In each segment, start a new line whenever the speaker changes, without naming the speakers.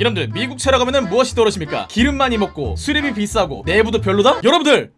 여러분들 미국 차로 가면은 무엇이 떠오르십니까? 기름 많이 먹고 수리비 비싸고 내부도 별로다? 여러분들!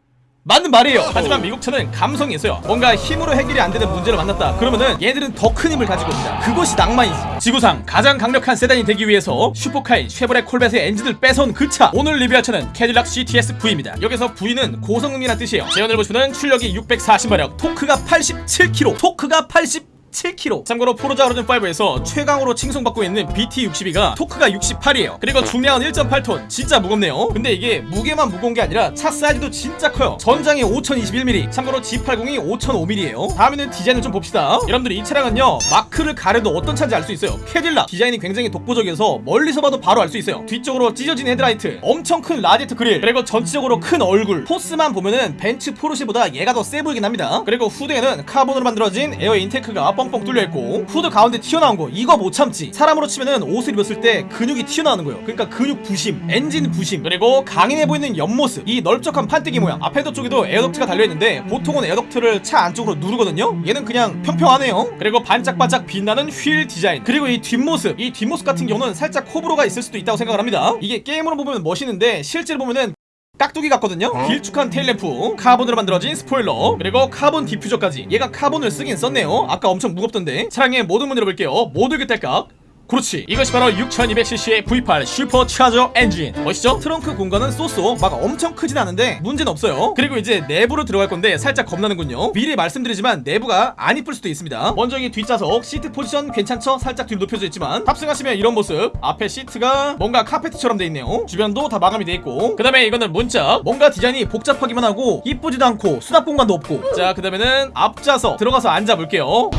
맞는 말이에요. 하지만 미국 차는 감성이 있어요. 뭔가 힘으로 해결이 안 되는 문제를 만났다. 그러면은 얘들은 더 큰 힘을 가지고 옵니다. 그것이 낭만이지. 지구상 가장 강력한 세단이 되기 위해서 슈퍼카인 쉐보레 콜벳의 엔진을 뺏어온 그 차. 오늘 리뷰할 차는 캐딜락 CTS V입니다. 여기서 V는 고성능이란 뜻이에요. 제원을 보시면 출력이 640마력 토크가 87kg 토크가 80 7kg 참고로 Forza Horizon 5에서 최강으로 칭송받고 있는 BT62가 토크가 68이에요. 그리고 중량은 1.8톤. 진짜 무겁네요. 근데 이게 무게만 무거운 게 아니라 차 사이즈도 진짜 커요. 전장이 5021mm 참고로 G80이 5005mm예요. 다음에는 디자인을 좀 봅시다. 여러분들 이 차량은요 마크를 가려도 어떤 차인지 알 수 있어요. 캐딜락. 디자인이 굉장히 독보적이어서 멀리서 봐도 바로 알 수 있어요. 뒤쪽으로 찢어진 헤드라이트. 엄청 큰 라디에이터 그릴. 그리고 전체적으로 큰 얼굴. 포스만 보면은 벤츠 포르쉐보다 얘가 더 세 보이긴 합니다. 그리고 후드에는 카본으로 만들어진 air intake가 뻥뻥 뚫려있고 후드 가운데 튀어나온 거 이거 못 참지. 사람으로 치면은 옷을 입었을 때 근육이 튀어나오는 거예요. 그러니까 근육 부심 엔진 부심 그리고 강인해 보이는 옆모습 이 넓적한 판때기 모양. 앞에도 쪽에도 air duct가 달려있는데 보통은 air duct를 차 안쪽으로 누르거든요. 얘는 그냥 평평하네요. 그리고 반짝반짝 빛나는 휠 디자인. 그리고 이 뒷모습 이 뒷모습 같은 경우는 살짝 호불호가 있을 수도 있다고 생각을 합니다. 이게 게임으로 보면 멋있는데 실제로 보면은 깍두기 같거든요. 길쭉한 tail lamp 카본으로 만들어진 스포일러 그리고 카본 diffuser까지. 얘가 카본을 쓰긴 썼네요. 아까 엄청 무겁던데. 차량의 모든 문 열어볼게요. 모두 교택각 그렇지. 이것이 바로 6200cc의 V8 supercharger 엔진. 멋있죠? 트렁크 공간은 so so 막 엄청 크진 않은데 문제는 없어요. 그리고 이제 내부로 들어갈 건데 살짝 겁나는군요. 미리 말씀드리지만 내부가 안 이쁠 수도 있습니다. 먼저 이 뒷좌석 seat position 괜찮죠? 살짝 뒤로 눕혀져 있지만. 탑승하시면 이런 모습. 앞에 시트가 뭔가 카페트처럼 돼 있네요. 주변도 다 마감이 돼 있고. 그 다음에 이거는 문짝. 뭔가 디자인이 복잡하기만 하고 이쁘지도 않고 수납 공간도 없고. 자 그 다음에는 앞좌석. 들어가서 앉아볼게요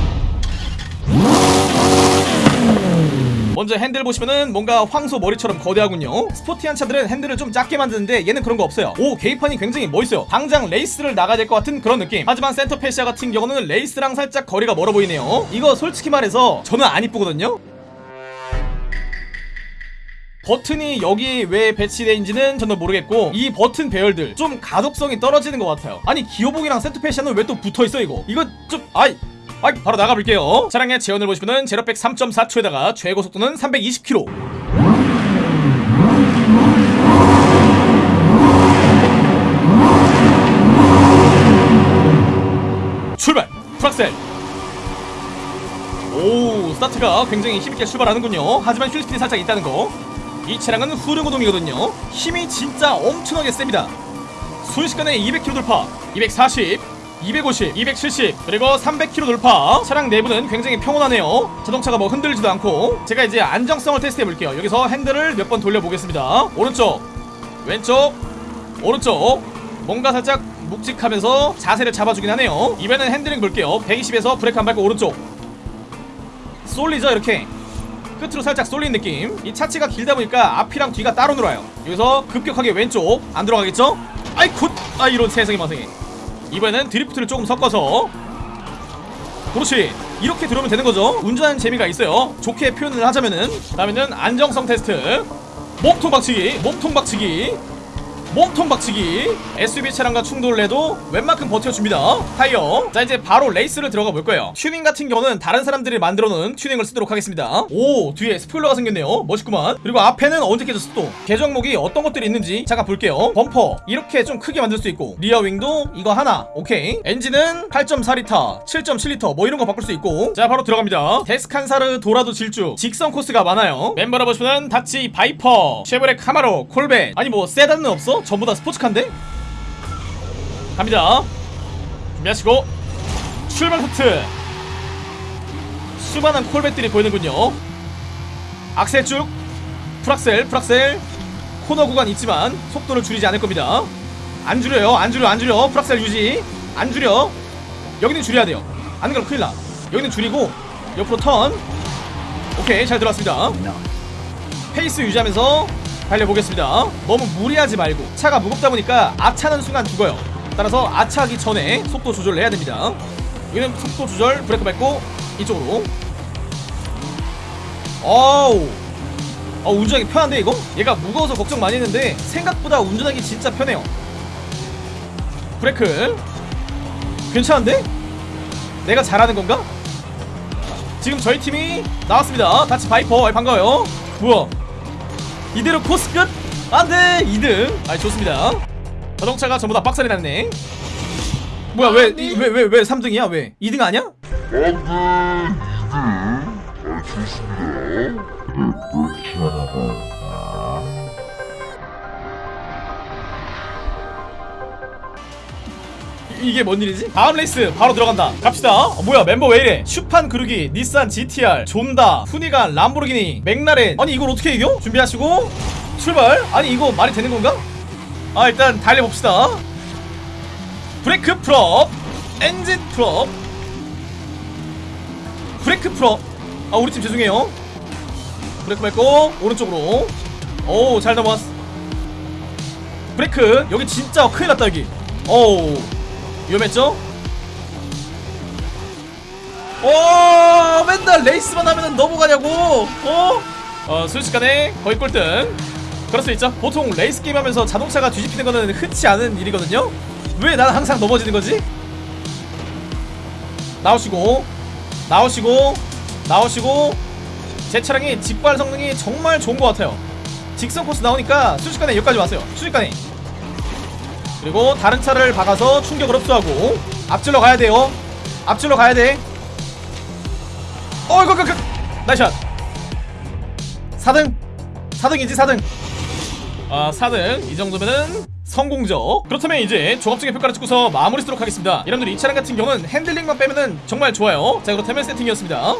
먼저 핸들 보시면은 뭔가 황소 머리처럼 거대하군요. sporty한 차들은 핸들을 좀 작게 만드는데 얘는 그런 거 없어요. 오 계기판이 굉장히 멋있어요. 당장 레이스를 나가야 될 것 같은 그런 느낌. 하지만 center fascia 같은 경우는 레이스랑 살짝 거리가 멀어 보이네요. 이거 솔직히 말해서 저는 안 이쁘거든요. 버튼이 여기 왜 배치되어있는지는 저는 모르겠고 이 버튼 배열들 좀 가독성이 떨어지는 것 같아요. 아니 기어봉이랑 center fascia는 왜 또 붙어있어 이거? 이거 좀 아이 아이 바로 나가볼게요. 차량의 제원을 보시면은 제로백 3.4초에다가 최고 속도는 320km 출발! 프락셀! 오 스타트가 굉장히 힘있게 출발하는군요. 하지만 휠스핀이 살짝 있다는 거이 차량은 후륜구동이거든요. 힘이 진짜 엄청나게 셉니다. 순식간에 200km 돌파. 240 250, 270 그리고 300km 돌파. 차량 내부는 굉장히 평온하네요. 자동차가 뭐 흔들리지도 않고. 제가 이제 안정성을 테스트해 볼게요. 여기서 핸들을 몇 번 돌려보겠습니다. 오른쪽 왼쪽 오른쪽. 뭔가 살짝 묵직하면서 자세를 잡아주긴 하네요. 이번엔 핸들링 볼게요. 120에서 브레이크 안 밟고 오른쪽. 쏠리죠 이렇게? 끝으로 살짝 쏠린 느낌. 이 차체가 길다 보니까 앞이랑 뒤가 따로 놀아요. 여기서 급격하게 왼쪽 안 들어가겠죠? 아이 good 아 이런 세상에 마상에 이번에는 drift를 조금 섞어서. 그렇지. 이렇게 들어오면 되는 거죠. 운전하는 재미가 있어요. 좋게 표현을 하자면은 다음에는 안정성 테스트. 몸통 박치기 몸통 박치기 몸통 박치기. SUV 차량과 충돌을 해도 웬만큼 버텨줍니다. 타이어. 자 이제 바로 레이스를 들어가 볼 거예요. 튜닝 같은 경우는 다른 사람들이 만들어 놓은 튜닝을 쓰도록 하겠습니다. 오 뒤에 스포일러가 생겼네요. 멋있구만. 그리고 앞에는 언제 깨졌어 또? 개정목이 어떤 것들이 있는지 잠깐 볼게요. 범퍼. 이렇게 좀 크게 만들 수 있고. rear wing도 이거 하나. 오케이. 엔진은 8.4리터 7.7리터 뭐 이런 거 바꿀 수 있고. 자 바로 들어갑니다. 데스칸사르 도라도 질주 직선 코스가 많아요. 멤버를 보시면 닷지 바이퍼 쉐보레 카마로 콜벳. 아니 뭐 세단은 없어? 전부 다 스포츠카인데? 갑니다. 준비하시고 출발 스트. 수많은 콜벳들이 보이는군요. 악셀 쭉 full 악셀 full 악셀. 코너 구간 있지만 속도를 줄이지 않을 겁니다. 안 줄여요 안 줄여 안 줄여. full 악셀 유지. 안 줄여. 여기는 줄여야 돼요. 안 그러면 큰일 나. 여기는 줄이고 옆으로 턴. 오케이 잘 들어왔습니다. 페이스 유지하면서 달려보겠습니다. 너무 무리하지 말고 차가 무겁다 보니까 아차는 순간 죽어요. 따라서 아차하기 전에 속도 조절을 해야 됩니다. 여기는 속도 조절 브레이크 밟고 이쪽으로. 어우. 어 운전하기 편한데 이거? 얘가 무거워서 걱정 많이 했는데 생각보다 운전하기 진짜 편해요. 브레이크. 괜찮은데? 내가 잘하는 건가? 지금 저희 팀이 나왔습니다. 닷지 바이퍼. 반가워요. 뭐야 이대로 코스 끝? 안돼. 2등. 아 좋습니다. 자동차가 전부 다 박살이 났네. 뭐야 왜 왜 왜 왜 3등이야? 왜? 2등 아니야? 이- 이게 뭔 일이지? 다음 레이스 바로 들어간다. 갑시다. 어, 뭐야 멤버 왜 이래? 슈판 그루기 닛산 GTR 존다 후니간 람보르기니 맥라렌. 아니 이걸 어떻게 이겨? 준비하시고. 출발. 아니 이거 말이 되는 건가? 아 일단 달려봅시다. 브레이크 프롭 엔진 프롭 브레이크 프롭 아 우리 팀 죄송해요. 브레이크 밟고 오른쪽으로. 오 잘 넘어왔어 브레이크. 여기 진짜 큰일 났다 여기. 어우 위험했죠? 오 맨날 레이스만 하면은 넘어가냐고? 어? 어 순식간에 거의 꼴등. 그럴 수 있죠. 보통 레이스 게임 하면서 자동차가 뒤집히는 거는 흔치 않은 일이거든요. 왜 나는 항상 넘어지는 거지? 나오시고 나오시고 나오시고. 제 차량이 직발 성능이 정말 좋은 것 같아요. 직선 코스 나오니까 순식간에 여기까지 왔어요. 순식간에 그리고 다른 차를 박아서 충격을 흡수하고 앞질러 가야 돼요. 앞질러 가야 돼. 어이구 그, 그, 나이샷. 4등. 4등이지 4등. 아 4등. 이 정도면은 성공적. 그렇다면 이제 종합적인 평가를 찍고서 마무리 쓰도록 하겠습니다. 여러분들 이 차량 같은 경우는 핸들링만 빼면은 정말 좋아요. 자 그렇다면 세팅이었습니다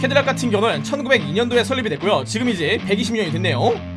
캐딜락 같은 경우는 1902년도에 설립이 됐고요. 지금 이제 120년이 됐네요